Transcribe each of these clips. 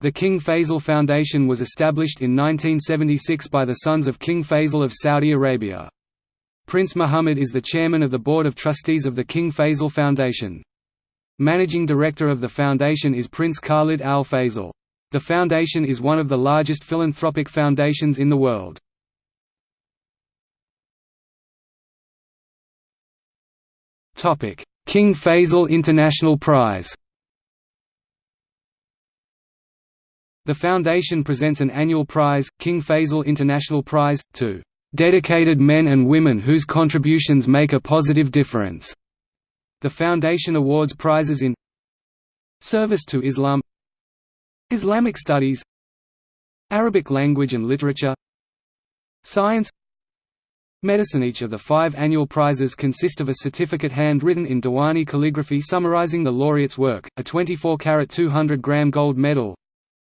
The King Faisal Foundation was established in 1976 by the sons of King Faisal of Saudi Arabia. Prince Muhammad is the chairman of the Board of Trustees of the King Faisal Foundation. Managing director of the foundation is Prince Khalid Al Faisal. The foundation is one of the largest philanthropic foundations in the world. King Faisal International Prize The foundation presents an annual prize, King Faisal International Prize, to "...dedicated men and women whose contributions make a positive difference." The foundation awards prizes in Service to Islam Islamic Studies Arabic Language and Literature Science Medicine Each of the five annual prizes consist of a certificate handwritten in Diwani calligraphy summarizing the laureate's work, a 24-carat 200-gram gold medal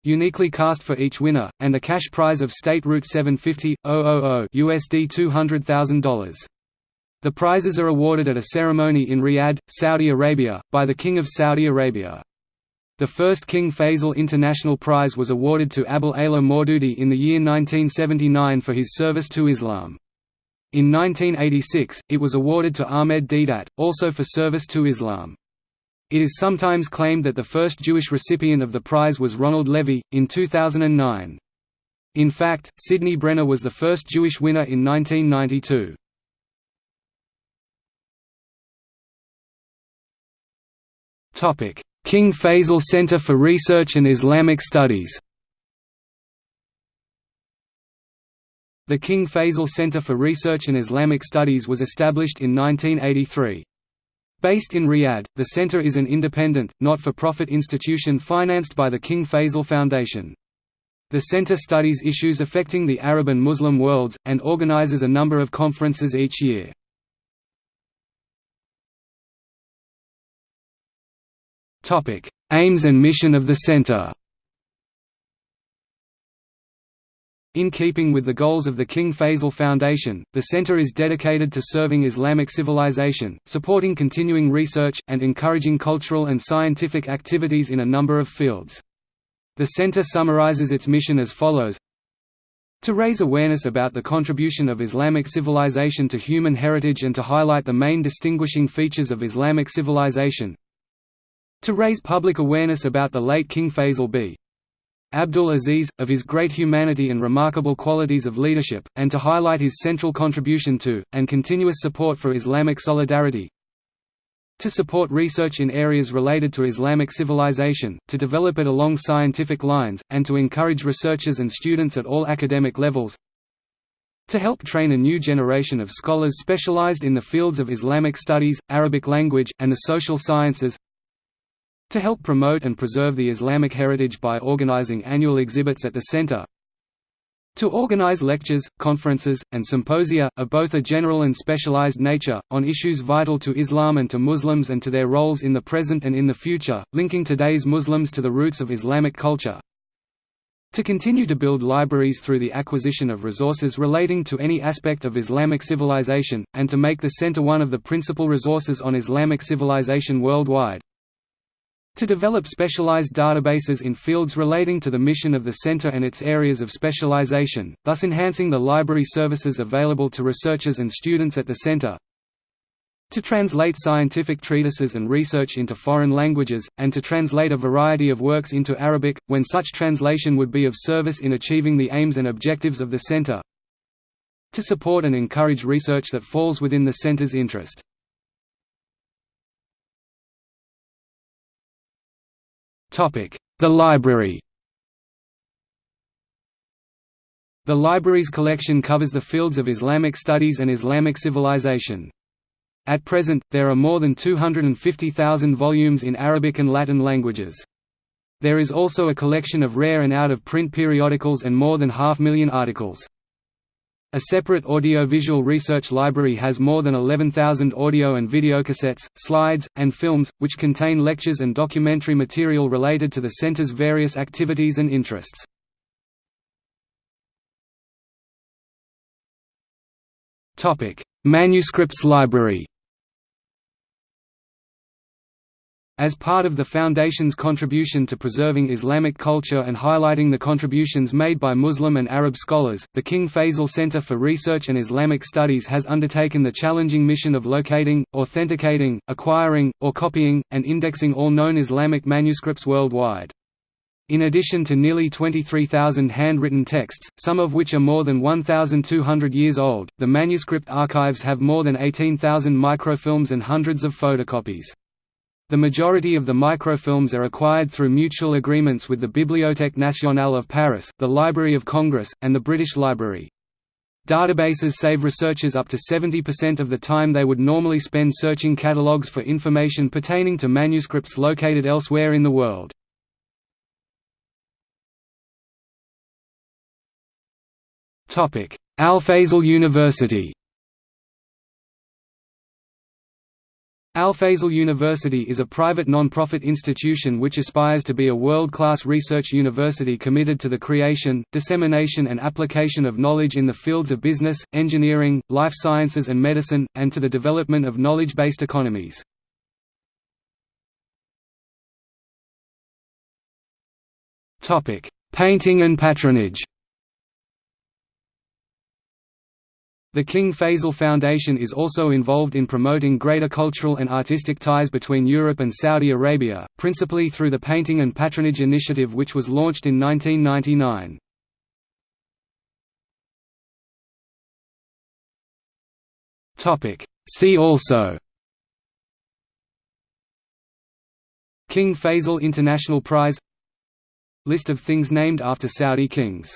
uniquely cast for each winner, and a cash prize of State Route 750, 000 USD $200,000. The prizes are awarded at a ceremony in Riyadh, Saudi Arabia, by the King of Saudi Arabia. The first King Faisal International Prize was awarded to Abul Ala Maududi in the year 1979 for his service to Islam. In 1986, it was awarded to Ahmed Deedat, also for service to Islam. It is sometimes claimed that the first Jewish recipient of the prize was Ronald Levy, in 2009. In fact, Sidney Brenner was the first Jewish winner in 1992. King Faisal Center for Research and Islamic Studies The King Faisal Center for Research and Islamic Studies was established in 1983. Based in Riyadh, the center is an independent, not-for-profit institution financed by the King Faisal Foundation. The center studies issues affecting the Arab and Muslim worlds, and organizes a number of conferences each year. Aims and mission of the center In keeping with the goals of the King Faisal Foundation, the center is dedicated to serving Islamic civilization, supporting continuing research, and encouraging cultural and scientific activities in a number of fields. The center summarizes its mission as follows to raise awareness about the contribution of Islamic civilization to human heritage and to highlight the main distinguishing features of Islamic civilization to raise public awareness about the late King Faisal b. Abdul Aziz, of his great humanity and remarkable qualities of leadership, and to highlight his central contribution to, and continuous support for Islamic solidarity. To support research in areas related to Islamic civilization, to develop it along scientific lines, and to encourage researchers and students at all academic levels. To help train a new generation of scholars specialized in the fields of Islamic studies, Arabic language, and the social sciences to help promote and preserve the Islamic heritage by organizing annual exhibits at the center. To organize lectures, conferences, and symposia, of both a general and specialized nature, on issues vital to Islam and to Muslims and to their roles in the present and in the future, linking today's Muslims to the roots of Islamic culture. To continue to build libraries through the acquisition of resources relating to any aspect of Islamic civilization, and to make the center one of the principal resources on Islamic civilization worldwide to develop specialized databases in fields relating to the mission of the center and its areas of specialization, thus enhancing the library services available to researchers and students at the center. To translate scientific treatises and research into foreign languages, and to translate a variety of works into Arabic, when such translation would be of service in achieving the aims and objectives of the center. To support and encourage research that falls within the center's interest. The library The library's collection covers the fields of Islamic studies and Islamic civilization. At present, there are more than 250,000 volumes in Arabic and Latin languages. There is also a collection of rare and out-of-print periodicals and more than half million articles. A separate audiovisual research library has more than 11,000 audio and videocassettes, slides, and films, which contain lectures and documentary material related to the center's various activities and interests. Manuscripts library As part of the Foundation's contribution to preserving Islamic culture and highlighting the contributions made by Muslim and Arab scholars, the King Faisal Center for Research and Islamic Studies has undertaken the challenging mission of locating, authenticating, acquiring, or copying, and indexing all known Islamic manuscripts worldwide. In addition to nearly 23,000 handwritten texts, some of which are more than 1,200 years old, the manuscript archives have more than 18,000 microfilms and hundreds of photocopies. The majority of the microfilms are acquired through mutual agreements with the Bibliothèque nationale of Paris, the Library of Congress, and the British Library. Databases save researchers up to 70% of the time they would normally spend searching catalogues for information pertaining to manuscripts located elsewhere in the world. Al-Faisal University Al-Faisal University is a private non-profit institution which aspires to be a world-class research university committed to the creation, dissemination and application of knowledge in the fields of business, engineering, life sciences and medicine, and to the development of knowledge-based economies. Painting and patronage The King Faisal Foundation is also involved in promoting greater cultural and artistic ties between Europe and Saudi Arabia, principally through the Painting and Patronage Initiative which was launched in 1999. See also King Faisal International Prize List of things named after Saudi kings